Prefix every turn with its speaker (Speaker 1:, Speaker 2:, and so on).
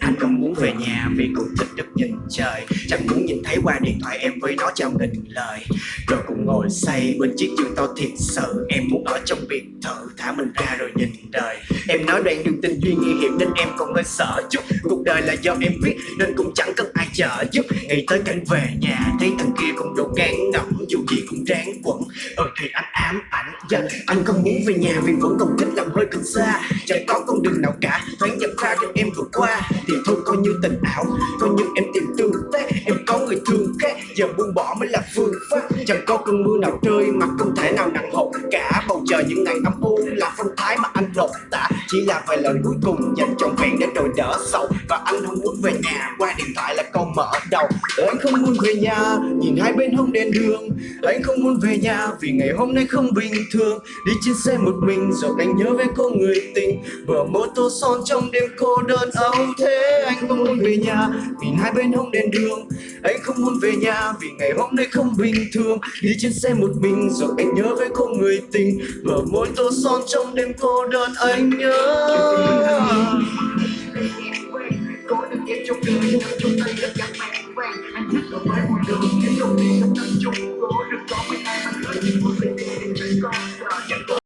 Speaker 1: Anh không muốn về nhà vì cũng thích được nhìn trời. Chẳng muốn nhìn thấy qua điện thoại em với nó chào nghìn lời. Rồi cùng ngồi say bên chiếc giường to thiệt sự. Em muốn ở trong biệt thự, thả mình ra rồi nhìn đời. Em nói đoạn đường tình duyên nguy hiểm nên em còn hơi sợ chút. Cuộc đời là do em viết nên cũng chẳng cần ai trợ giúp. Nghĩ tới cảnh về nhà, thấy thằng kia cũng đủ gan ngẫm Dù gì cũng ráng quẩn. Ờ thì anh ám ảnh. Yeah. Anh không muốn về nhà vì vẫn còn thích làm hơi cực xa. Chẳng có con đường nào cả thoáng dập ra cho em vượt qua. Thì thôi, coi như tình ảo, Coi như em tìm tương tác Em có người thương khác Giờ buông bỏ mới là phương pháp. Chẳng có cơn mưa nào rơi mà không thể nào nặng hậu cả. Bầu trời những ngày âm u là phong thái mà anh lột tả. Chỉ là vài lời cuối cùng dành trọn vẹn để rồi đỡ sầu. Và anh không muốn về nhà, qua điện thoại là câu mở đầu. Anh không muốn về nhà, nhìn hai bên hông đèn đường. Anh không muốn về nhà, vì ngày hôm nay không bình thường. Đi trên xe một mình, rồi anh nhớ về cô người tình. Vừa mô tô son trong đêm cô đơn. Âu, thế Anh không muốn về nhà, nhìn hai bên hông đèn đường. Anh không muốn về nhà vì ngày hôm nay không bình thường. Đi trên xe một mình rồi anh nhớ với cô người tình. Vừa môi tô son trong đêm cô đơn anh nhớ.
Speaker 2: trong đời nhưng trong tay mẹ anh đường trong tâm chung được có mấy ai mà những trời con